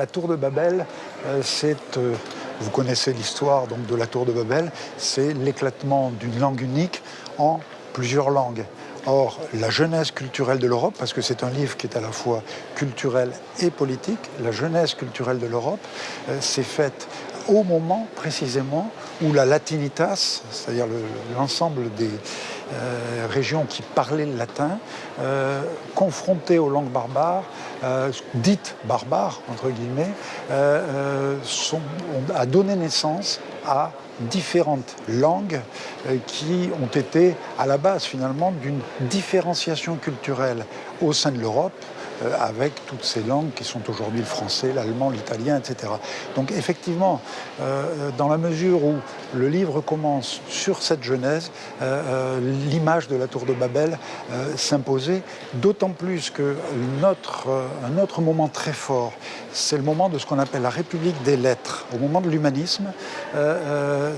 La tour de Babel, euh, c'est, euh, vous connaissez l'histoire donc de la tour de Babel, c'est l'éclatement d'une langue unique en plusieurs langues. Or, la jeunesse culturelle de l'Europe, parce que c'est un livre qui est à la fois culturel et politique, la jeunesse culturelle de l'Europe euh, s'est faite au moment précisément où la latinitas, c'est-à-dire l'ensemble des euh, régions qui parlaient le latin, euh, confrontées aux langues barbares, euh, dites barbares, entre guillemets, a donné naissance à différentes langues qui ont été à la base finalement d'une différenciation culturelle au sein de l'Europe, avec toutes ces langues qui sont aujourd'hui le français, l'allemand, l'italien, etc. Donc effectivement, euh, dans la mesure où le livre commence sur cette genèse, euh, l'image de la tour de Babel s'imposait, d'autant plus qu'un autre, un autre moment très fort, c'est le moment de ce qu'on appelle la République des lettres, au moment de l'humanisme,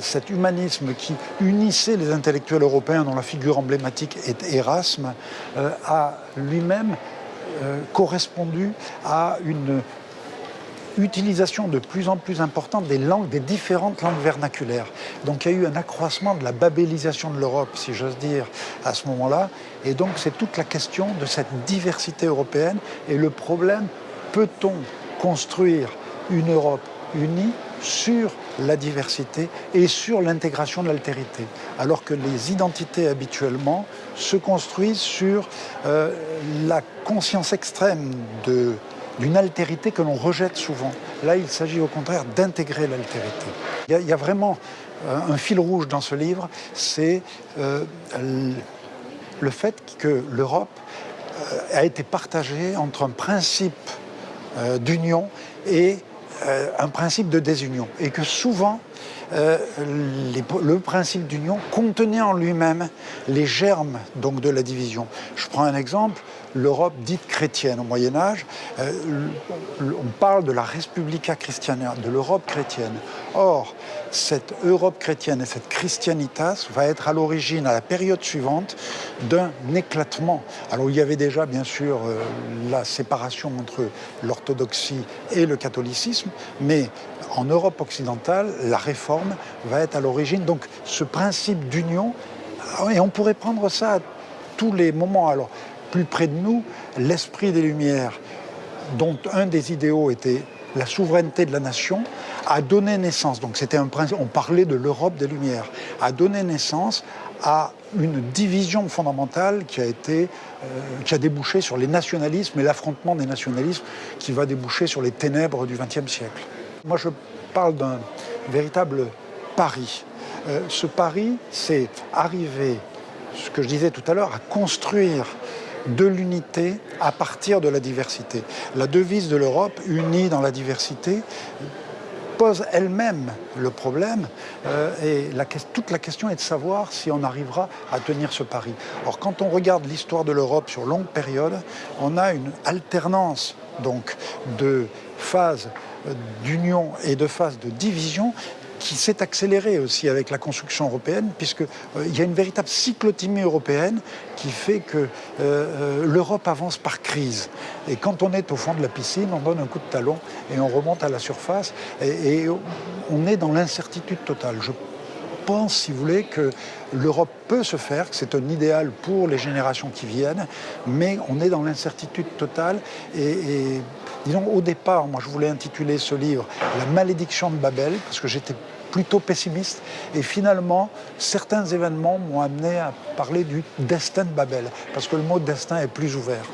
cet humanisme qui unissait les intellectuels européens dont la figure emblématique est Erasme, a lui-même euh, correspondu à une utilisation de plus en plus importante des langues, des différentes langues vernaculaires. Donc il y a eu un accroissement de la babélisation de l'Europe, si j'ose dire, à ce moment-là. Et donc c'est toute la question de cette diversité européenne et le problème, peut-on construire une Europe unie sur la diversité et sur l'intégration de l'altérité, alors que les identités habituellement se construisent sur euh, la conscience extrême d'une altérité que l'on rejette souvent. Là, il s'agit au contraire d'intégrer l'altérité. Il, y a vraiment euh, un fil rouge dans ce livre, c'est euh, le fait que l'Europe a été partagée entre un principe d'union et euh, un principe de désunion et que souvent euh, le principe d'union contenait en lui-même les germes donc, de la division. Je prends un exemple, l'Europe dite chrétienne au Moyen Âge, euh, on parle de la Respublica Christiana, de l'Europe chrétienne. Or, cette Europe chrétienne et cette christianitas va être à l'origine, à la période suivante, d'un éclatement. Alors il y avait déjà bien sûr la séparation entre l'orthodoxie et le catholicisme, mais en Europe occidentale, la réforme va être à l'origine. Donc ce principe d'union, et on pourrait prendre ça à tous les moments. Alors, plus près de nous, l'esprit des Lumières, dont un des idéaux était la souveraineté de la nation, a donné naissance, donc c'était un principe, on parlait de l'Europe des Lumières, a donné naissance à une division fondamentale qui a, été, euh, qui a débouché sur les nationalismes et l'affrontement des nationalismes qui va déboucher sur les ténèbres du XXe siècle. Moi, je parle d'un véritable pari. Euh, ce pari, c'est arriver, ce que je disais tout à l'heure, à construire de l'unité à partir de la diversité. La devise de l'Europe, unie dans la diversité, pose elle-même le problème euh, et toute la question est de savoir si on arrivera à tenir ce pari. Or, quand on regarde l'histoire de l'Europe sur longue période, on a une alternance donc de phases d'union et de phase de division qui s'est accélérée aussi avec la construction européenne, puisqu'il euh, y a une véritable cyclotimie européenne qui fait que euh, euh, l'Europe avance par crise. Et quand on est au fond de la piscine, on donne un coup de talon et on remonte à la surface, et, et on est dans l'incertitude totale. Je pense, si vous voulez, que l'Europe peut se faire, que c'est un idéal pour les générations qui viennent, mais on est dans l'incertitude totale. Et, disons, au départ, moi je voulais intituler ce livre « La malédiction de Babel », parce que j'étais plutôt pessimiste. Et finalement, certains événements m'ont amené à parler du destin de Babel, parce que le mot destin est plus ouvert.